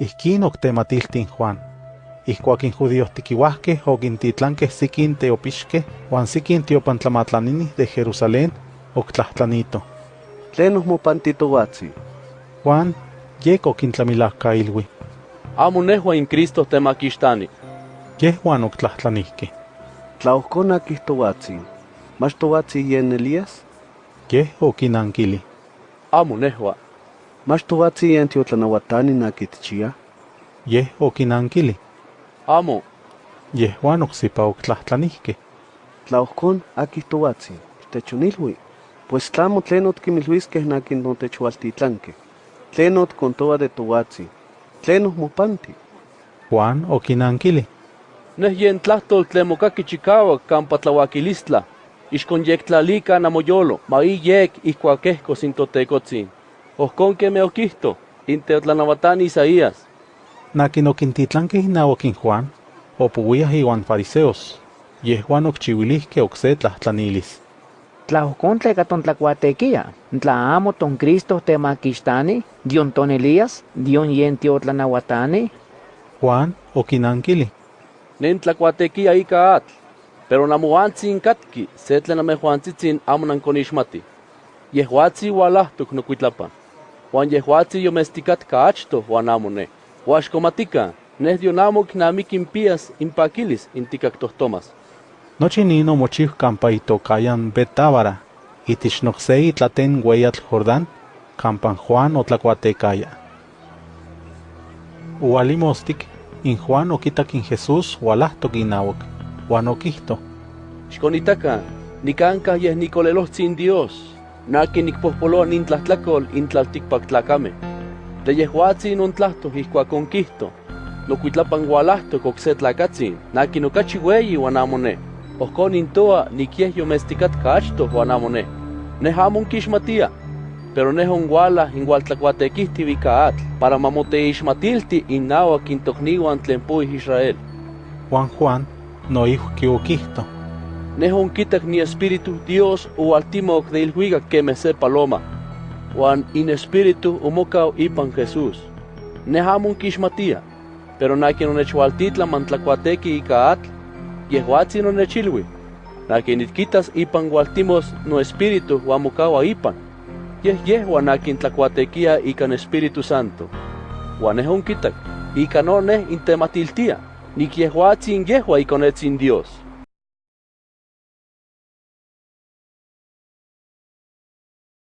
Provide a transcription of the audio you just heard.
Ihquin octematihtin Juan. Ihcuac injudíos tiquiuahqueh oquintitlanqueh siquin teopixqueh uan siquin teopantlamatlaниnih de Jerusalén octlahtlanito. ¿Tlen ohmopantitouatzi? Juan, yek okintlamilahcailuih. Amo nejua in Cristo temaquixtani. Yeh Juan octlahtlanihqueh. Tlaohconac ihtouatzin, mach touatzi yen Elías? Yeh oquinanquili. Amo nejua. Mas tohuatzi yen tiotlanahuatani nakitchia? Yeh oquinanquili. Amo. Yeh Juan ocsipa octlahtlanihque. Tlaohcon aquihtohuatzi. Techonilhui. Pues tlamo tlenot quimilhuisqueh nakin notechualtitlanque. Tlenot contoa de tohuatzi. Tlenos mopanti. Juan oquinanquili. Neh yen tlahtol tlen mokaki chikawak kampa tlauakilistla. Ixkon yek tlalika namoyolo, ma i yek ihkuakehko sin Ohkon que me okihto, inteotlanawatani Isaías. Nakin oquintitlanque inauac Juan, opuiah iuan fariseos. Yeh Juan occhiuilihque ocse tlahtlanilis. Tlaojcon tleca tontlacuatequia, tla amo ton Cristo temaquixtani, dion ton Elías, dion yen tiotlanahuatani. Juan oquinanquili. Nen tlacuatequia ika atl, pero namoantzin katki, se tlen amejuantzitzin amo nankonixmati. Yehuatzi ualahtok nokuitlapan. Juan yehuatzi yomesticat caachto Juanamone, huaxcomatica, neh dionamoc namic impias, impaquilis, inticactohtomas. Nochi nino mochihkampa itocayan betábara, itich nohse itlaten ueyatl Jordán, kampan Juan otlacuatecaya. Ualimostic, in Juan okitak in Jesús ualahtok inauok, Juan okihto. Xconitaca, nicanca yeh nicolelohtzin Dios. Naki nikpohpoloa nintlatlacol intlaltikpaktlacame. De yehuatzi nontlahto ihkuak onkihto, nokuitlapan ualahtok okse tlacatzin, naki nokachi weyi huan amo ne. Ohkon nintoa nikieh yomestikatka. Neh pero neh onguala ingualtlacuatequihti ika para mamoteixmatilti innauac intokniuan tlen puih Israel. Juan Juan noihki oquihto. Neh onkitak ni espíritu Dios ualtimoc de ilhuicac queme se paloma, huan in espíritu omocau ipan Jesús. Neh amo onkixmatia, pero nakin onechualtitla mantlacuatequi ika atl, yehuatzin onechilui, nakin itquitas ipan gualtimos no espíritu huan mocaua ipan, yeh yehuan akin tlacuatequia ikan Espíritu Santo. Huan neh onkitak, ika no neh intematiltia, nik yehuatzin yehua ikonetzin Dios.